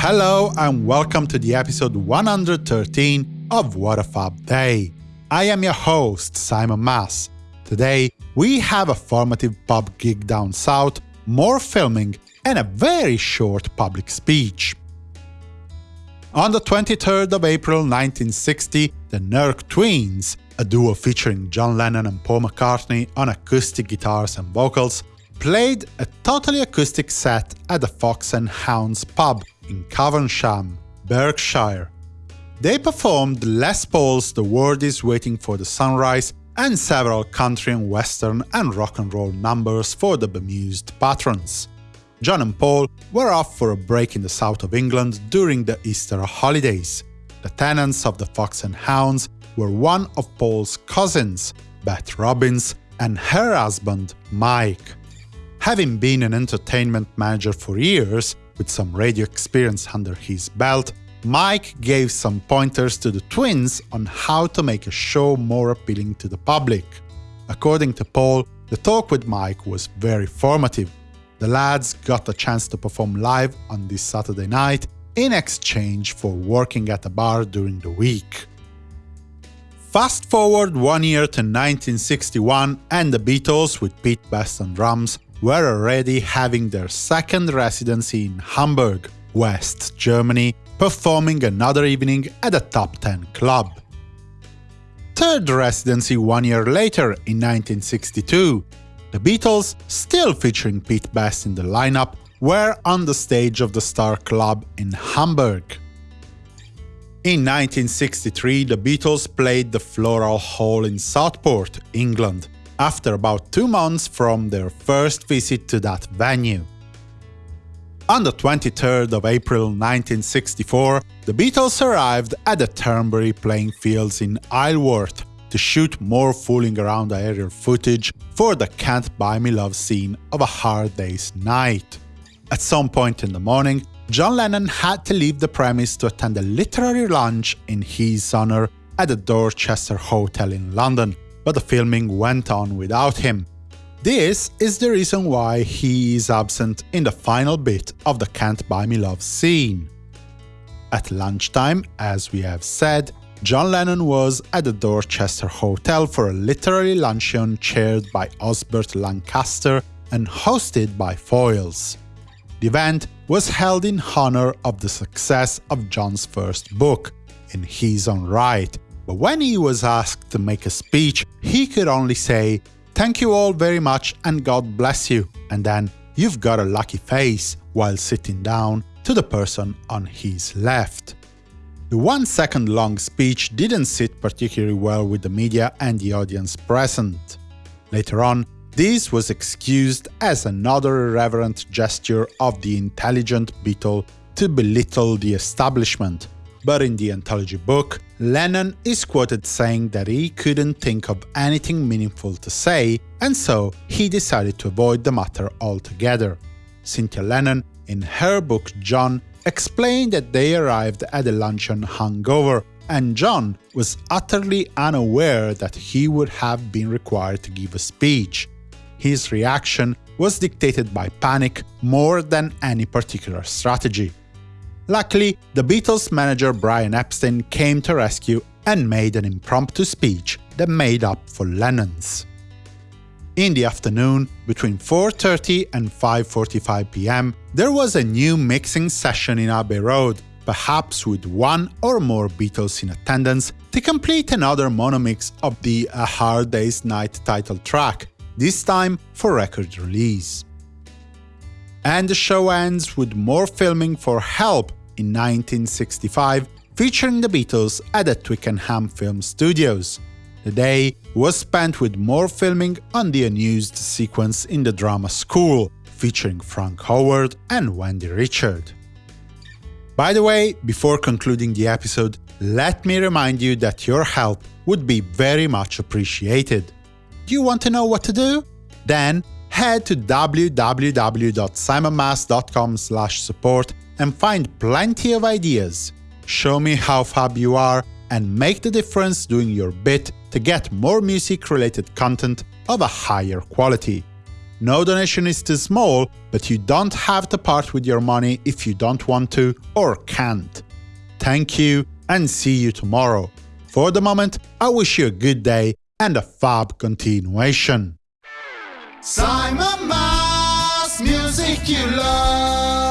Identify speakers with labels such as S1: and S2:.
S1: Hello and welcome to the episode 113 of What a Fab Day. I am your host, Simon Mas. Today, we have a formative pub gig down south, more filming, and a very short public speech. On the 23rd of April 1960, the Nerk Twins, a duo featuring John Lennon and Paul McCartney on acoustic guitars and vocals, played a totally acoustic set at the Fox and Hounds pub in Caversham, Berkshire. They performed Les Paul's The World Is Waiting for the Sunrise and several country and western and rock and roll numbers for the bemused patrons. John and Paul were off for a break in the south of England during the Easter holidays. The tenants of the Fox and Hounds were one of Paul's cousins, Beth Robbins, and her husband, Mike. Having been an entertainment manager for years, with some radio experience under his belt, Mike gave some pointers to the twins on how to make a show more appealing to the public. According to Paul, the talk with Mike was very formative. The lads got a chance to perform live on this Saturday night in exchange for working at a bar during the week. Fast forward one year to 1961 and the Beatles, with Pete Best on drums, were already having their second residency in Hamburg, West Germany, performing another evening at a top 10 club. Third residency one year later, in 1962. The Beatles, still featuring Pete Best in the lineup, were on the stage of the Star Club in Hamburg. In 1963, the Beatles played the Floral Hall in Southport, England, after about two months from their first visit to that venue. On the 23rd of April 1964, the Beatles arrived at the Thornbury playing fields in Isleworth to shoot more fooling around aerial footage for the Can't Buy Me Love scene of A Hard Day's Night. At some point in the morning, John Lennon had to leave the premise to attend a literary lunch in his honor at the Dorchester Hotel in London, but the filming went on without him. This is the reason why he is absent in the final bit of the Can't Buy Me Love scene. At lunchtime, as we have said, John Lennon was at the Dorchester Hotel for a literary luncheon chaired by Osbert Lancaster and hosted by Foyles. The event was held in honor of the success of John's first book, In His Own Write, but when he was asked to make a speech, he could only say, Thank you all very much and God bless you, and then you've got a lucky face while sitting down to the person on his left. The one second long speech didn't sit particularly well with the media and the audience present. Later on, this was excused as another irreverent gesture of the intelligent Beatle to belittle the establishment, but in the anthology book, Lennon is quoted saying that he couldn't think of anything meaningful to say, and so he decided to avoid the matter altogether. Cynthia Lennon, in her book John, explained that they arrived at the luncheon hungover, and John was utterly unaware that he would have been required to give a speech. His reaction was dictated by panic more than any particular strategy. Luckily, the Beatles' manager Brian Epstein came to rescue and made an impromptu speech that made up for Lennon's. In the afternoon, between 4.30 and 5.45 pm, there was a new mixing session in Abbey Road, perhaps with one or more Beatles in attendance, to complete another monomix of the A Hard Day's Night title track, this time for record release. And the show ends with more filming for Help, in 1965, featuring the Beatles at the Twickenham Film Studios. The day was spent with more filming on the unused sequence in the drama school, featuring Frank Howerd and Wendy Richard. By the way, before concluding the episode, let me remind you that your help would be very much appreciated. Do you want to know what to do? Then head to www.simonmas.com support and find plenty of ideas. Show me how fab you are and make the difference doing your bit to get more music-related content of a higher quality. no donation is too small, but you don't have to part with your money if you don't want to or can't. Thank you, and see you tomorrow. For the moment, I wish you a good day and a fab continuation.
S2: Simon Mas, music you love.